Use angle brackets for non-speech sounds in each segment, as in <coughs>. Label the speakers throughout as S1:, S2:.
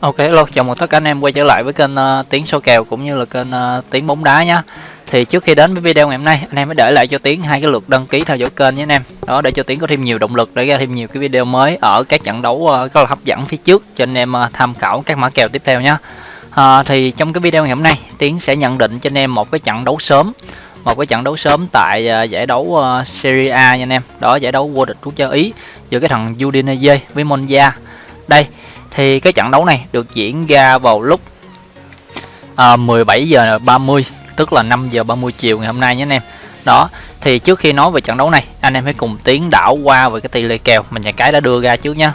S1: Ok, hello, chào mừng tất cả anh em quay trở lại với kênh ờ, uh, Tiến số kèo cũng như là kênh ờ, uh, Tiến bóng đá nhá. Thì trước khi đến với video ngày hôm nay, anh em mới để lại cho Tiến hai cái lượt đăng ký theo dõi kênh nhé anh em. Đó để cho Tiến có thêm nhiều động lực để ra thêm nhiều cái video mới ở các trận đấu uh, rất là hấp dẫn phía trước cho anh em uh, tham khảo các mã kèo tiếp theo nhá. Uh, thì trong cái video ngày hôm nay, Tiến sẽ nhận định cho anh em một cái trận đấu sớm một cái trận đấu sớm tại uh, giải đấu uh, Serie A nha anh em. Đó giải đấu vô địch quốc gia Ý giữa cái thằng Udinese với Monza. Đây thì cái trận đấu này được diễn ra vào lúc à, 17 giờ 30 tức là 5 giờ 30 chiều ngày hôm nay nhé anh em. Đó thì trước khi nói về trận đấu này anh em hãy cùng tiến đảo qua về cái tỷ lệ kèo mà nhà cái đã đưa ra trước nhá.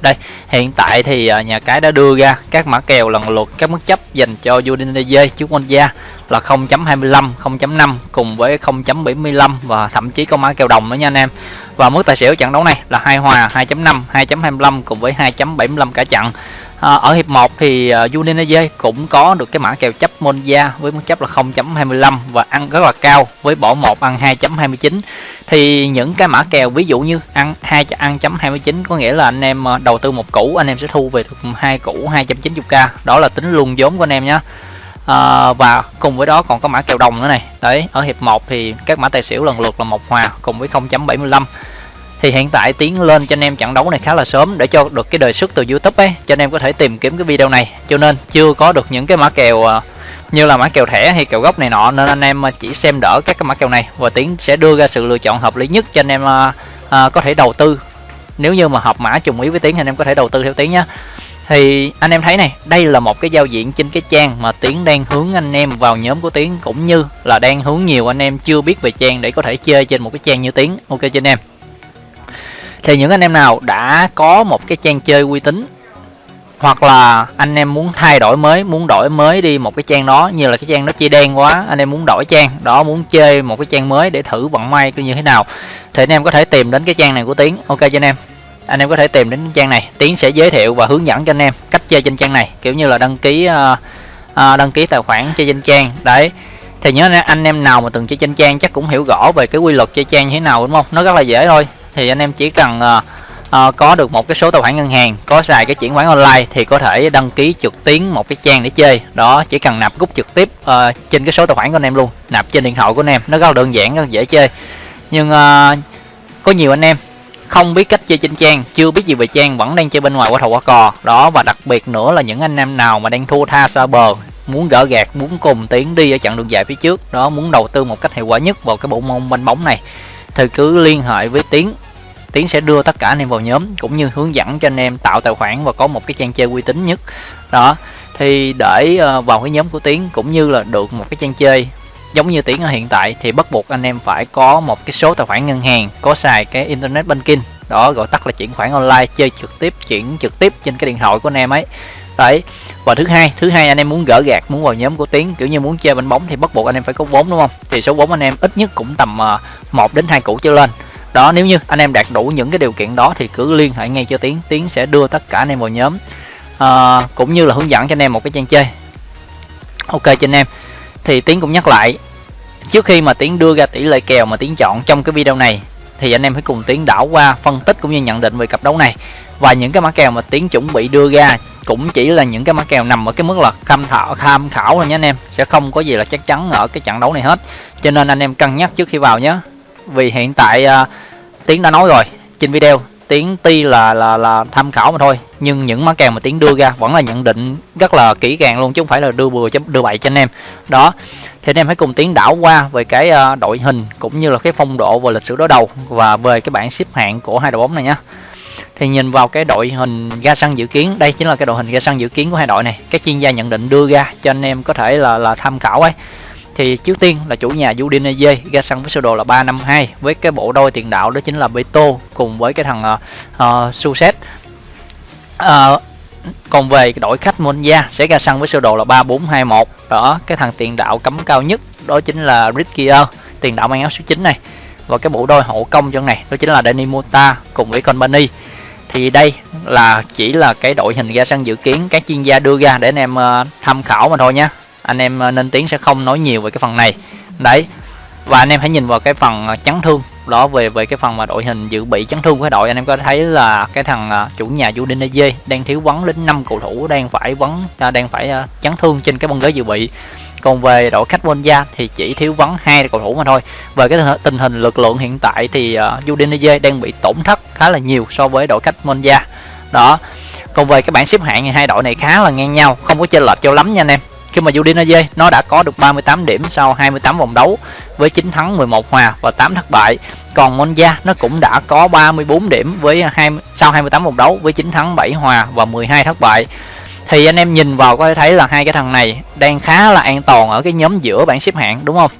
S1: Đây hiện tại thì à, nhà cái đã đưa ra các mã kèo lần lượt các mức chấp dành cho Udinese trước Monza là 0.25 0.5 cùng với 0.75 và thậm chí có mã kèo đồng nữa nha anh em và mức tài xỉu trận đấu này là hai hòa 2.5 2.25 cùng với 2.75 cả trận. À, ở hiệp 1 thì uh, Udinese cũng có được cái mã kèo chấp Monza với mức chấp là 0.25 và ăn rất là cao với bỏ 1 ăn 2.29 thì những cái mã kèo ví dụ như ăn 2 ăn chấm 29 có nghĩa là anh em à, đầu tư một củ anh em sẽ thu về được hai củ 290k đó là tính luôn vốn của anh em nhé à, và cùng với đó còn có mã kèo đồng nữa này. Đấy ở hiệp 1 thì các mã tài xỉu lần lượt là một hòa cùng với 0.75 thì hiện tại tiến lên cho anh em trận đấu này khá là sớm để cho được cái đề xuất từ YouTube ấy, cho anh em có thể tìm kiếm cái video này. Cho nên chưa có được những cái mã kèo à, như là mã kèo thẻ hay kèo gốc này nọ, nên anh em à, chỉ xem đỡ các cái mã kèo này và tiến sẽ đưa ra sự lựa chọn hợp lý nhất cho anh em à, có thể đầu tư. Nếu như mà hợp mã trùng ý với tiến thì anh em có thể đầu tư theo tiến nhé thì anh em thấy này, đây là một cái giao diện trên cái trang mà tiến đang hướng anh em vào nhóm của tiến, cũng như là đang hướng nhiều anh em chưa biết về trang để có thể chơi trên một cái trang như tiến. Ok cho anh em thì những anh em nào đã có một cái trang chơi uy tín hoặc là anh em muốn thay đổi mới muốn đổi mới đi một cái trang đó như là cái trang nó chia đen quá anh em muốn đổi trang đó muốn chơi một cái trang mới để thử vận may như thế nào thì anh em có thể tìm đến cái trang này của tiến. Ok cho anh em. Anh em có thể tìm đến trang này. Tiến sẽ giới thiệu và hướng dẫn cho anh em cách chơi trên trang này kiểu như là đăng ký uh, uh, đăng ký tài khoản chơi trên trang. Đấy. Thì nhớ anh em nào mà từng chơi trên trang chắc cũng hiểu rõ về cái quy luật chơi trang như thế nào đúng không? Nó rất là dễ thôi thì anh em chỉ cần uh, uh, có được một cái số tài khoản ngân hàng có xài cái chuyển khoản online thì có thể đăng ký trực tuyến một cái trang để chơi. Đó chỉ cần nạp rút trực tiếp uh, trên cái số tài khoản của anh em luôn nạp trên điện thoại của anh em. Nó rất là đơn giản rất là dễ chơi. Nhưng uh, có nhiều anh em không biết cách chơi trên trang chưa biết gì về trang vẫn đang chơi bên ngoài qua thầu qua cò. Đó và đặc biệt nữa là những anh em nào mà đang thua tha xa bờ muốn gỡ gạt muốn cùng tiến đi ở chặng đường dài phía trước đó muốn đầu tư một cách hiệu quả nhất vào cái bộ môn banh bóng này thì cứ liên hệ với tiến tiến sẽ đưa tất cả anh em vào nhóm, cũng như hướng dẫn cho anh em tạo tài khoản và có một cái trang chơi uy tín nhất. Đó, thì để ờ, vào cái nhóm của tiến cũng như là được một cái trang chơi giống như tiến ở hiện tại thì bắt buộc anh em phải có một cái số tài khoản ngân hàng, có xài cái internet banking. Đó, gọi tắt là chuyển khoản online, chơi trực tiếp, chuyển trực tiếp trên cái điện thoại của anh em ấy. Đấy, và thứ hai thứ hai anh em muốn gỡ gạt muốn vào nhóm của tiến, kiểu như muốn chơi bánh bóng thì bắt buộc anh em phải có vốn, đúng không? Thì số vốn anh em ít nhất cũng tầm ờ, 1 đến hai củ trở lên đó nếu như anh em đạt đủ những cái điều kiện đó thì cứ liên hệ ngay cho tiến. Tiến sẽ đưa tất cả anh em vào nhóm. À, cũng như là hướng dẫn cho anh em một cái trang chơi. Ok cho anh em. Thì tiến cũng nhắc lại trước khi mà tiến đưa ra tỷ lệ kèo mà tiến chọn trong cái video này thì anh em hãy cùng tiến đảo qua phân tích cũng như nhận định về cặp đấu này. Và những cái mã kèo mà tiến chuẩn bị đưa ra cũng chỉ là những cái mã kèo nằm ở cái mức là tham khảo tham khảo thôi nhé anh em. Sẽ không có gì là chắc chắn ở cái trận đấu này hết. Cho nên anh em cân nhắc trước khi vào nhé. Vì hiện tại uh, tiến đã nói rồi. Trên video tiến ti là là là tham khảo mà thôi. Nhưng những mã kèo mà tiến đưa ra vẫn là nhận định rất là kỹ càng luôn, chứ không phải là đưa bừa đưa bậy cho anh em. Đó, thì anh em hãy cùng tiến đảo qua về cái ờ, đội hình cũng như là cái phong độ và lịch sử đối đầu và về cái bảng xếp hạng của hai đội bóng này nhé thì nhìn vào cái đội hình ga sân dự kiến, đây chính là cái đội hình ga sân dự kiến của hai đội này. Các chuyên gia nhận định đưa ra cho anh em có thể là là tham khảo ấy thì trước tiên là chủ nhà Udinese ra sân với sơ đồ là 352 với cái bộ đôi tiền đạo đó chính là Beto cùng với cái thằng uh, Suset. Uh, còn về đội khách Monza sẽ ra sân với sơ đồ là 3421 đó cái thằng tiền đạo cấm cao nhất đó chính là Ritkier tiền đạo mang áo số 9 này. Và cái bộ đôi hậu công trong này đó chính là Danny Mota cùng với Company. Thì đây là chỉ là cái đội hình ra sân dự kiến các chuyên gia đưa ra để anh em uh, tham khảo mà thôi nhé anh em ờ, nên tiến sẽ không nói nhiều về cái phần này. Đấy, và anh em hãy nhìn vào cái phần ờ, chấn thương. Đó, về về cái phần mà đội hình dự bị chấn thương của đội, anh em có thấy là cái thằng ờ, chủ nhà Udinese đang thiếu vắng đến 5 cầu thủ đang phải vắng à, đang phải chấn thương trên cái băng ghế dự bị. Còn về đội khách Monza thì chỉ thiếu vắng hai cầu thủ mà thôi. Về cái tình hình lực lượng hiện tại thì Udinese đang bị tổn thất khá là nhiều so với đội khách Monza đó. Còn về cái bảng xếp hạng thì hai đội này khá là ngang nhau, không có chênh lệch cho lắm nha anh em khi mà Udinese nó đã có được 38 điểm sau 28 vòng đấu với 9 thắng 11 hòa và 8 thất bại. Còn Monza nó cũng đã có 34 điểm với 20, sau 28 vòng đấu với 9 thắng 7 hòa và 12 thất bại. Thì anh em nhìn vào có thể thấy là hai cái thằng này đang khá là an toàn ở cái nhóm giữa bảng xếp hạng đúng không?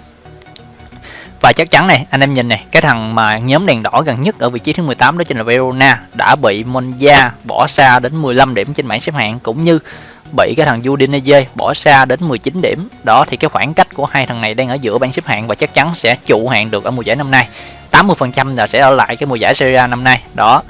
S1: Và chắc chắn này anh em nhìn này cái thằng mà nhóm đèn đỏ gần nhất ở vị trí thứ 18 đó chính là Verona đã bị Monza bỏ xa đến 15 điểm trên bảng xếp hạng cũng như bị cái thằng Udinese bỏ xa đến 19 điểm. Đó, thì cái khoảng cách của hai thằng này đang ở giữa bảng xếp hạng và chắc chắn sẽ trụ hạng được ở mùa giải năm nay. 80% là sẽ ở lại cái mùa giải Serie A năm nay. Đó.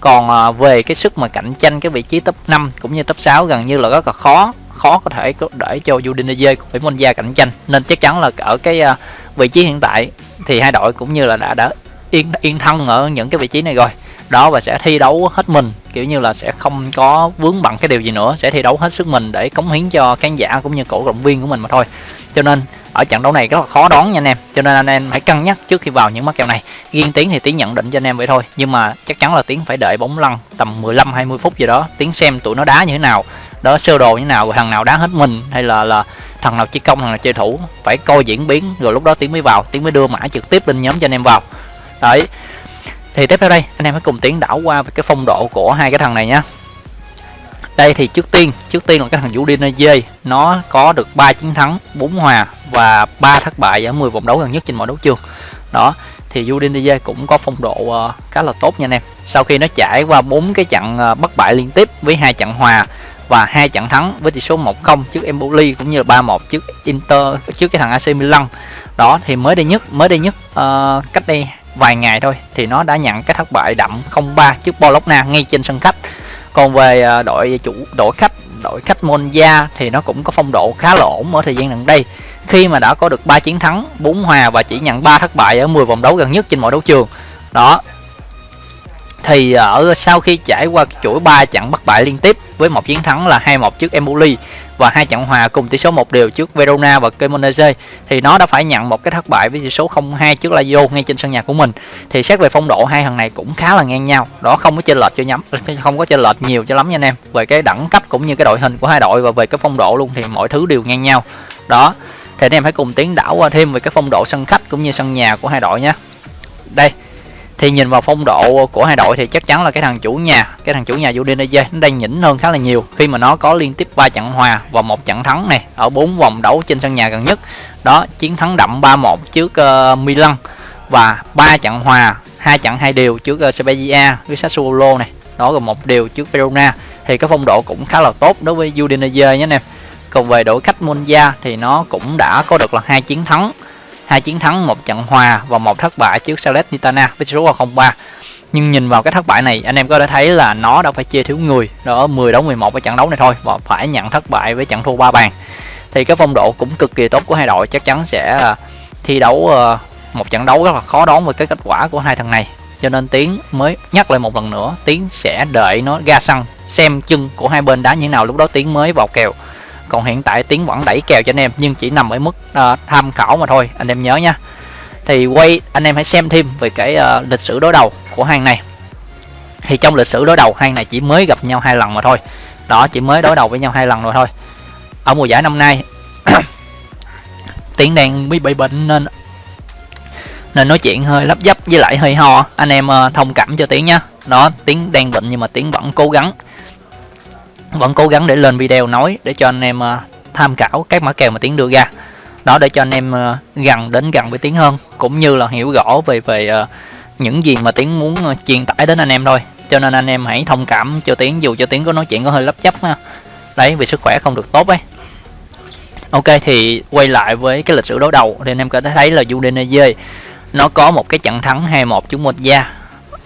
S1: Còn à, về cái sức mà cạnh tranh cái vị trí top 5 cũng như top 6 gần như là rất là khó khó có thể để cho Udinese với Monza cạnh tranh. Nên chắc chắn là ở cái à, vị trí hiện tại thì hai đội cũng như là đã đã yên yên thân ở những cái vị trí này rồi đó và sẽ thi đấu hết mình. Kiểu như là sẽ không có vướng bằng cái điều gì nữa, sẽ thi đấu hết sức mình để cống hiến cho khán giả cũng như cổ động viên của mình mà thôi. Cho nên, ở trận đấu này rất là khó đoán nha anh em. Cho nên anh em hãy cân nhắc trước khi vào những mắc kèo này. Riêng tiếng thì tiếng nhận định cho anh em vậy thôi, nhưng mà chắc chắn là tiếng phải đợi bóng lăn tầm 15 20 phút gì đó. Tiếng xem tụi nó đá như thế nào, đó, sơ đồ như thế nào, thằng nào đá hết mình hay là là thằng nào chơi công, thằng nào chơi thủ, phải coi diễn biến, rồi lúc đó tiếng mới vào tiếng mới đưa mã trực tiếp lên nhóm cho anh em vào. Đấy thì tiếp theo đây anh em hãy cùng tiến đảo qua về cái phong độ của hai cái thằng này nhá. Đây thì trước tiên trước tiên là cái thằng Udinese nó có được 3 chiến thắng 4 hòa và 3 thất bại ở 10 vòng đấu gần nhất trên mọi đấu trường. Đó thì Udinese cũng có phong độ uh, khá là tốt nha anh em. Sau khi nó trải qua bốn cái trận uh, bất bại liên tiếp với hai trận hòa và hai trận thắng với tỷ số 1-0 trước Empoli cũng như là 3-1 trước Inter trước cái thằng AC Milan. Đó thì mới đây nhất mới đây nhất uh, cách đây vài ngày thôi thì nó đã nhận cái thất bại đậm 0-3 trước Bologna ngay trên sân khách. Còn về à, đội chủ, đội khách đội khách Monza thì nó cũng có phong độ khá là ổn ở thời gian gần đây. Khi mà đã có được 3 chiến thắng 4 hòa và chỉ nhận 3 thất bại ở 10 vòng đấu gần nhất trên mọi đấu trường. Đó. Thì à, ở sau khi trải qua chuỗi 3 trận bất bại liên tiếp với một chiến thắng là 2-1 trước Empoli và hai trận hòa cùng tỷ số một đều trước Verona và Cremonese. Thì nó đã phải nhận một cái thất bại với tỷ số 0-2 trước Lazio ngay trên sân nhà của mình. Thì xét về phong độ, hai thằng này cũng khá là ngang nhau. Đó không có chênh lệch cho nhắm <laughs> không có chênh lệch nhiều cho lắm nha anh em. Về cái đẳng cấp cũng như cái đội hình của hai đội và về cái phong độ luôn thì mọi thứ đều ngang nhau. Đó, thì anh em hãy cùng tiến đảo qua thêm về cái phong độ sân khách cũng như sân nhà của hai đội nhé. Đây thì nhìn vào phong độ của hai đội thì chắc chắn là cái thằng chủ nhà cái thằng chủ nhà Udinese nó đang nhỉnh hơn khá là nhiều. Khi mà nó có liên tiếp 3 trận hòa và một trận thắng này ở bốn vòng đấu trên sân nhà gần nhất. Đó chiến thắng đậm 3-1 trước uh, Milan và ba trận hòa hai trận hai đều trước ờ, uh, Spezia với Sassuolo này. Đó rồi một điều trước Verona. Thì cái phong độ cũng khá là tốt đối với Udinese nhé anh em. Còn về đội khách Monza thì nó cũng đã có được là hai chiến thắng hai chiến thắng, một trận hòa và một thất bại trước Salernitana với số 03. nhưng nhìn vào cái thất bại này, anh em có thể thấy là nó đã phải chia thiếu người. Ở 10 đấu 11 ở trận đấu này thôi và phải nhận thất bại với trận thua ba bàn. Thì cái phong độ cũng cực kỳ tốt của hai đội, chắc chắn sẽ ờ, thi đấu ờ, một trận đấu rất là khó đoán với cái kết quả của hai thằng này. Cho nên tiến mới nhắc lại một lần nữa, tiến sẽ đợi nó ra sân, xem chân của hai bên đá như thế nào. Lúc đó tiến mới vào kèo còn hiện tại tiến vẫn đẩy kèo cho anh em nhưng chỉ nằm ở mức uh, tham khảo mà thôi anh em nhớ nha. Thì quay anh em hãy xem thêm về cái uh, lịch sử đối đầu của hàng này. Thì trong lịch sử đối đầu hai này chỉ mới gặp nhau hai lần mà thôi. Đó chỉ mới đối đầu với nhau hai lần rồi thôi. Ở mùa giải năm nay <coughs> tiến đang bị bị bệnh nên nên nói chuyện hơi lấp dấp với lại hơi ho. Anh em uh, thông cảm cho tiến nhá. Đó tiến đang bệnh nhưng mà tiến vẫn cố gắng vẫn cố gắng để lên video nói để cho anh em ờ, tham khảo các mã kèo mà tiến đưa ra. Đó, để cho anh em ờ, gần đến gần với tiến hơn, cũng như là hiểu rõ về về ờ, những gì mà tiến muốn truyền tải đến anh em thôi. Cho nên anh em hãy thông cảm cho tiến, dù cho tiến có nói chuyện có hơi lấp chấp ha đấy, vì sức khỏe không được tốt ấy. Ok, thì quay lại với cái lịch sử đấu đầu, thì anh em có thể thấy là Udinese, nó có một cái trận thắng 2-1 trước Monza,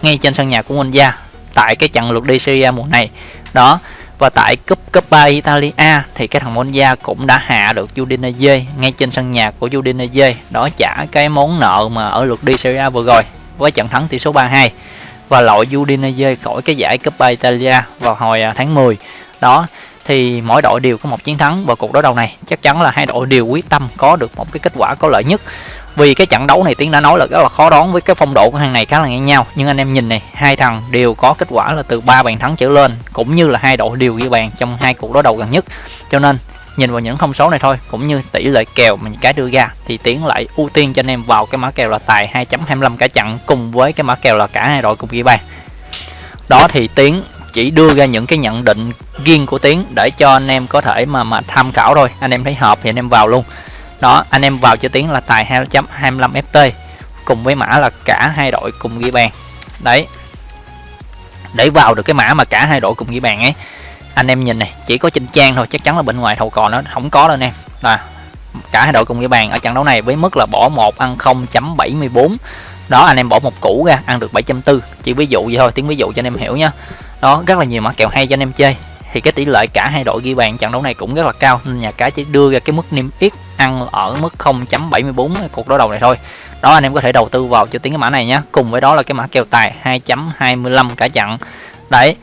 S1: ngay trên sân nhà của Monza, tại cái trận lượt đi Syria mùa này. Đó và tại cúp Coppa Italia thì cái thằng Monza cũng đã hạ được Udinese ngay trên sân nhà của Udinese. Đó trả cái món nợ mà ở lượt đi Serie A vừa rồi, với trận thắng tỷ số 3-2 và loại Udinese khỏi cái giải Coppa Italia vào hồi à, tháng 10 đó, thì mỗi đội đều có một chiến thắng và cuộc đối đầu này. Chắc chắn là hai đội đều quyết tâm có được một cái kết quả có lợi nhất vì cái trận đấu này tiến đã nói là rất là khó đoán với cái phong độ của hàng này khá là ngang nhau. Nhưng anh em nhìn này, hai thằng đều có kết quả là từ ba bàn thắng trở lên, cũng như là hai đội đều ghi bàn trong hai cuộc đối đầu gần nhất. Cho nên, nhìn vào những thông số này thôi, cũng như tỷ lệ kèo mà cái đưa ra, thì tiến lại ưu tiên cho anh em vào cái mã kèo là tài 2.25 cả trận cùng với cái mã kèo là cả hai đội cùng ghi bàn. Đó thì tiến chỉ đưa ra những cái nhận định riêng của tiến để cho anh em có thể mà mà tham khảo thôi. Anh em thấy hợp thì anh em vào luôn đó, anh em vào cho tiến là tài 2.25 ft cùng với mã là cả hai đội cùng ghi bàn. Đấy. Để vào được cái mã mà cả hai đội cùng ghi bàn ấy, anh em nhìn này, chỉ có trên trang thôi, chắc chắn là bên ngoài thầu cò nó không có đâu anh em. Là cả hai đội cùng ghi bàn ở trận đấu này với mức là bỏ một, ăn 0.74 đó, anh em bỏ một củ ra, ăn được 7.4 chỉ ví dụ vậy thôi, tiếng ví dụ cho anh em hiểu nhá. Đó, rất là nhiều mã kèo hay cho anh em chơi. Thì cái tỷ lệ cả hai đội ghi bàn trận đấu này cũng rất là cao, nên nhà cái chỉ đưa ra cái mức niêm yết ăn ở mức 0.74 cuộc đối đầu này thôi. Đó, anh em có thể đầu tư vào cho tiếng cái mã này nhé cùng với đó là cái mã kèo tài 2.25 cả chặn. Đấy,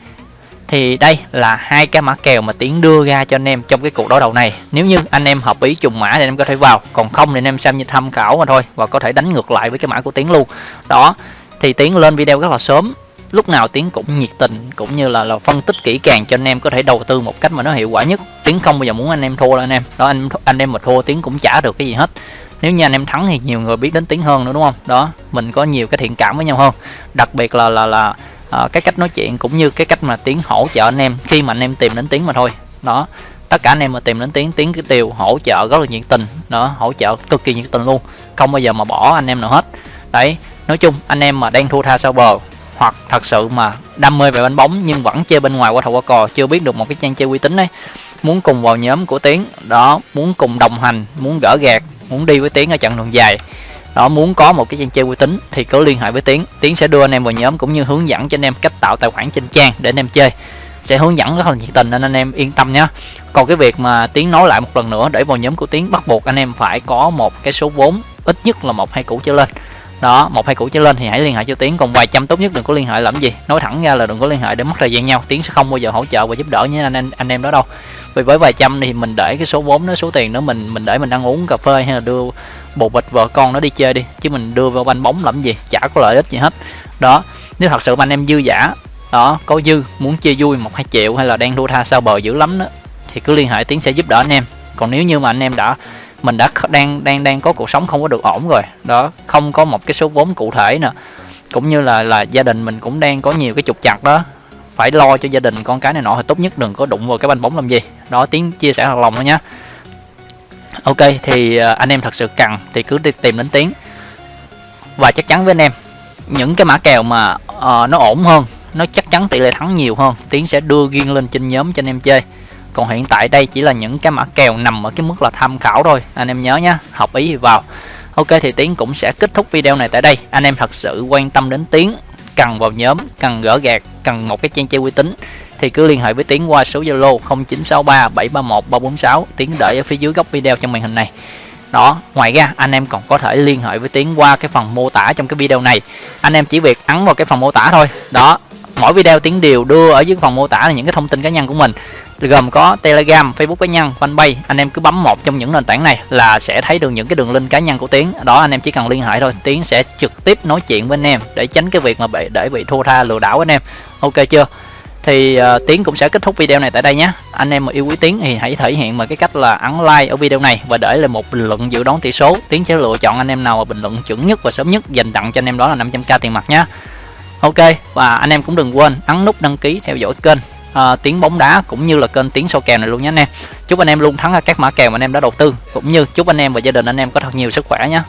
S1: thì đây là hai cái mã kèo mà tiến đưa ra cho anh em trong cái cuộc đối đầu này. Nếu như anh em hợp ý trùng mã thì anh em có thể vào, còn không thì anh em xem như tham khảo mà thôi và có thể đánh ngược lại với cái mã của tiến luôn. Đó, thì tiến lên video rất là sớm lúc nào tiến cũng nhiệt tình cũng như là là phân tích kỹ càng cho anh em có thể đầu tư một cách mà nó hiệu quả nhất. Tiến không bao giờ muốn anh em thua đâu anh em. Đó anh anh em mà thua tiến cũng trả được cái gì hết. Nếu như anh em thắng thì nhiều người biết đến tiến hơn nữa đúng không? Đó mình có nhiều cái thiện cảm với nhau hơn. Đặc biệt là là là à, cái cách nói chuyện cũng như cái cách mà tiến hỗ trợ anh em khi mà anh em tìm đến tiến mà thôi. Đó tất cả anh em mà tìm đến tiếng tiếng cái tiêu hỗ trợ rất là nhiệt tình. Đó hỗ trợ cực kỳ nhiệt tình luôn. Không bao giờ mà bỏ anh em nào hết. Đấy nói chung anh em mà đang thua tha sau bờ hoặc thật sự mà đam mê về bánh bóng nhưng vẫn chơi bên ngoài qua thầu qua cò chưa biết được một cái trang chơi uy tín đấy muốn cùng vào nhóm của tiến, đó, muốn cùng đồng hành, muốn gỡ gạt muốn đi với tiến ở chặng đường dài. Đó, muốn có một cái trang chơi uy tín thì cứ liên hệ với tiến. Tiến sẽ đưa anh em vào nhóm cũng như hướng dẫn cho anh em cách tạo tài khoản trên trang để anh em chơi. Sẽ hướng dẫn rất là nhiệt tình nên anh em yên tâm nhé. Còn cái việc mà tiến nói lại một lần nữa để vào nhóm của tiến bắt buộc anh em phải có một cái số vốn, ít nhất là một, hai củ trở lên đó một hai củ trở lên thì hãy liên hệ cho tiến còn vài trăm tốt nhất đừng có liên hệ làm gì. Nói thẳng ra là đừng có liên hệ để mất thời gian nhau. Tiến sẽ không bao giờ hỗ trợ và giúp đỡ như anh anh, anh em đó đâu. Vì với vài trăm thì mình để cái số vốn đó số tiền đó mình mình để mình ăn uống cà phê hay là đưa bồ bịch vợ con nó đi chơi đi. Chứ mình đưa vào banh bóng làm gì chả có lợi ích gì hết. Đó nếu thật sự mà anh em dư giả đó có dư muốn chia vui một hai triệu hay là đang đua tha sao bờ dữ lắm đó thì cứ liên hệ tiến sẽ giúp đỡ anh em. Còn nếu như mà anh em đã mình đã đang đang đang có cuộc sống không có được ổn rồi. Đó không có một cái số vốn cụ thể nè cũng như là là gia đình mình cũng đang có nhiều cái trục chặt đó. Phải lo cho gia đình con cái này nọ thì tốt nhất đừng có đụng vào cái banh bóng làm gì. Đó tiếng chia sẻ thật lòng thôi nhé ok thì à, anh em thật sự cần thì cứ đi tìm đến tiếng. Và chắc chắn với anh em những cái mã kèo mà uh, nó ổn hơn nó chắc chắn tỷ lệ thắng nhiều hơn tiến sẽ đưa riêng lên trên nhóm cho anh em chơi còn hiện tại đây chỉ là những cái mã kèo nằm ở cái mức là tham khảo thôi. Anh em nhớ nhé học ý thì vào. Ok, thì tiến cũng sẽ kết thúc video này tại đây. Anh em thật sự quan tâm đến tiến, cần vào nhóm, cần gỡ gạt cần một cái trang chơi uy tín, thì cứ liên hệ với tiến qua số zalo 0963 731 346 tiến để ở phía dưới góc video trong màn hình này. Đó, ngoài ra, anh em còn có thể liên hệ với tiến qua cái phần mô tả trong cái video này. Anh em chỉ việc ấn vào cái phần mô tả thôi. Đó, mỗi video tiến đều đưa ở dưới phần mô tả là những cái thông tin cá nhân của mình gồm có telegram facebook cá nhân fanpage. Anh em cứ bấm một trong những nền tảng này là sẽ thấy được những cái đường link cá nhân của tiến. Đó anh em chỉ cần liên hệ thôi. Tiến sẽ trực tiếp nói chuyện với anh em để tránh cái việc mà bị để bị thua tha lừa đảo anh em. Ok chưa? Thì uh, tiến cũng sẽ kết thúc video này tại đây nhé. Anh em mà yêu quý tiến thì hãy thể hiện bằng cái cách là ấn like ở video này và để lại một bình luận dự đoán tỷ số. Tiến sẽ lựa chọn anh em nào mà bình luận chuẩn nhất và sớm nhất dành tặng cho anh em đó là 500k tiền mặt nhé. Ok và anh em cũng đừng quên ấn nút đăng ký theo dõi kênh uh, tiếng bóng đá cũng như là kênh tiếng sâu kèo này luôn nhé anh em. Chúc anh em luôn thắng các mã kèo mà anh em đã đầu tư cũng như chúc anh em và gia đình anh em có thật nhiều sức khỏe nhé.